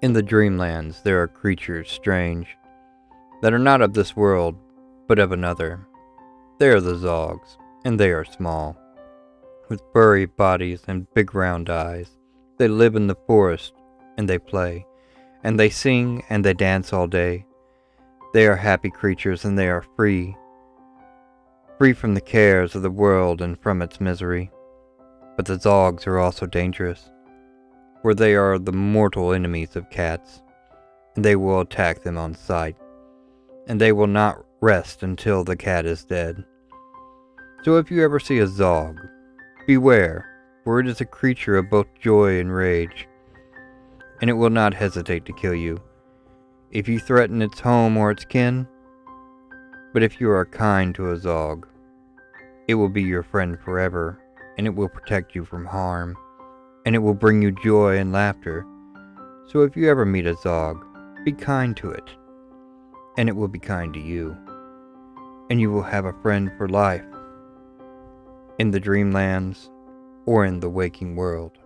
In the dreamlands there are creatures strange that are not of this world, but of another. They are the Zogs, and they are small, with furry bodies and big round eyes. They live in the forest, and they play, and they sing, and they dance all day. They are happy creatures, and they are free, free from the cares of the world and from its misery. But the Zogs are also dangerous for they are the mortal enemies of cats, and they will attack them on sight, and they will not rest until the cat is dead. So if you ever see a Zog, beware, for it is a creature of both joy and rage, and it will not hesitate to kill you if you threaten its home or its kin. But if you are kind to a Zog, it will be your friend forever, and it will protect you from harm and it will bring you joy and laughter. So if you ever meet a Zog, be kind to it, and it will be kind to you, and you will have a friend for life, in the dreamlands or in the waking world.